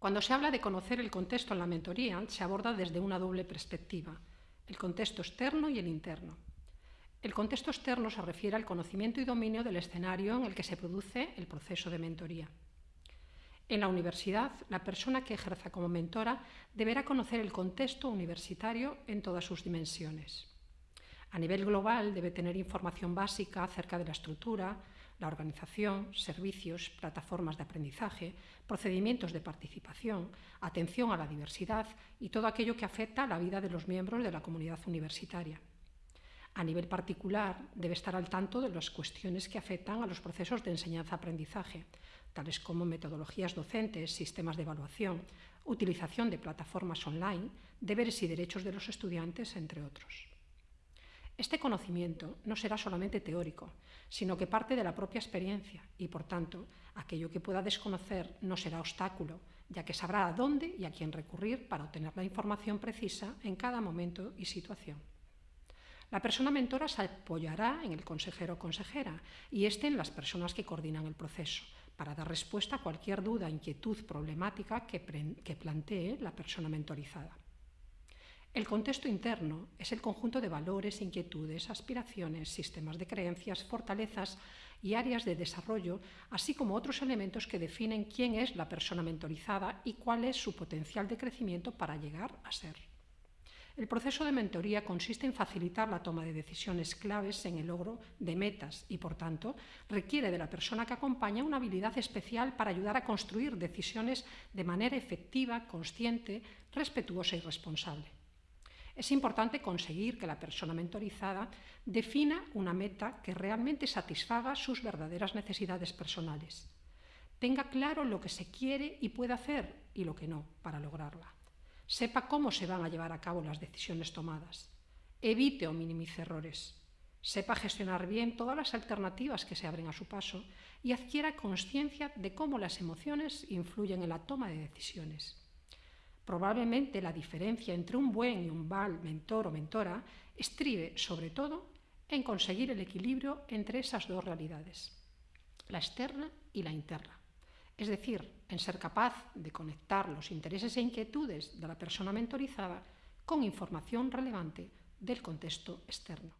Cuando se habla de conocer el contexto en la mentoría, se aborda desde una doble perspectiva, el contexto externo y el interno. El contexto externo se refiere al conocimiento y dominio del escenario en el que se produce el proceso de mentoría. En la universidad, la persona que ejerza como mentora deberá conocer el contexto universitario en todas sus dimensiones. A nivel global debe tener información básica acerca de la estructura, la organización, servicios, plataformas de aprendizaje, procedimientos de participación, atención a la diversidad y todo aquello que afecta a la vida de los miembros de la comunidad universitaria. A nivel particular, debe estar al tanto de las cuestiones que afectan a los procesos de enseñanza-aprendizaje, tales como metodologías docentes, sistemas de evaluación, utilización de plataformas online, deberes y derechos de los estudiantes, entre otros. Este conocimiento no será solamente teórico, sino que parte de la propia experiencia y, por tanto, aquello que pueda desconocer no será obstáculo, ya que sabrá a dónde y a quién recurrir para obtener la información precisa en cada momento y situación. La persona mentora se apoyará en el consejero o consejera y este en las personas que coordinan el proceso, para dar respuesta a cualquier duda, inquietud, problemática que, que plantee la persona mentorizada. El contexto interno es el conjunto de valores, inquietudes, aspiraciones, sistemas de creencias, fortalezas y áreas de desarrollo, así como otros elementos que definen quién es la persona mentorizada y cuál es su potencial de crecimiento para llegar a ser. El proceso de mentoría consiste en facilitar la toma de decisiones claves en el logro de metas y, por tanto, requiere de la persona que acompaña una habilidad especial para ayudar a construir decisiones de manera efectiva, consciente, respetuosa y responsable. Es importante conseguir que la persona mentorizada defina una meta que realmente satisfaga sus verdaderas necesidades personales. Tenga claro lo que se quiere y puede hacer y lo que no para lograrla. Sepa cómo se van a llevar a cabo las decisiones tomadas. Evite o minimice errores. Sepa gestionar bien todas las alternativas que se abren a su paso y adquiera conciencia de cómo las emociones influyen en la toma de decisiones. Probablemente la diferencia entre un buen y un mal mentor o mentora estribe, sobre todo, en conseguir el equilibrio entre esas dos realidades, la externa y la interna. Es decir, en ser capaz de conectar los intereses e inquietudes de la persona mentorizada con información relevante del contexto externo.